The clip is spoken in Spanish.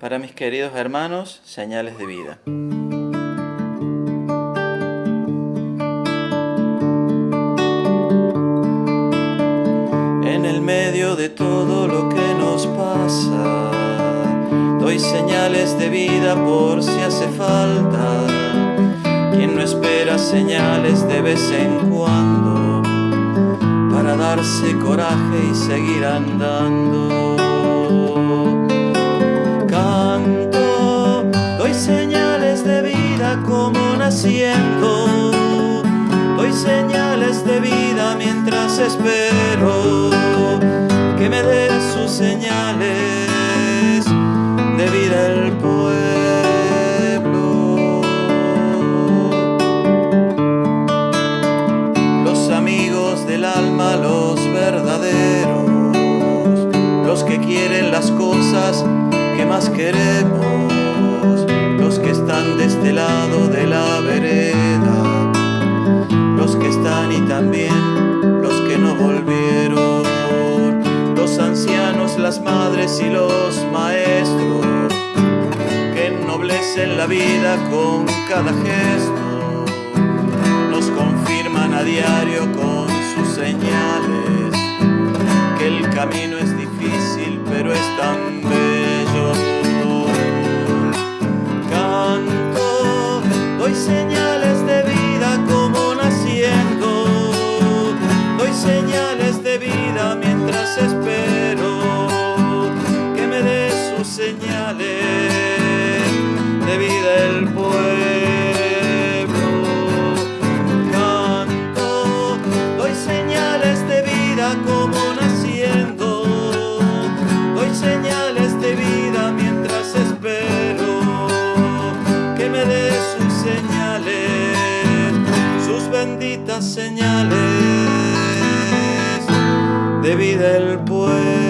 Para mis queridos hermanos, señales de vida. En el medio de todo lo que nos pasa, doy señales de vida por si hace falta. Quien no espera señales de vez en cuando, para darse coraje y seguir andando. Naciendo. Doy señales de vida mientras espero que me dé sus señales de vida el pueblo. Los amigos del alma, los verdaderos, los que quieren las cosas que más queremos que de este lado de la vereda, los que están y también los que no volvieron, los ancianos, las madres y los maestros, que ennoblecen la vida con cada gesto, nos confirman a diario con sus señales. Que el camino es difícil pero es tan señales de vida como naciendo. Doy señales de vida mientras espero que me dé sus señales de vida el pueblo. Canto, doy señales de vida como naciendo. Doy señales de vida mientras espero que me dé sus benditas señales de vida el pueblo.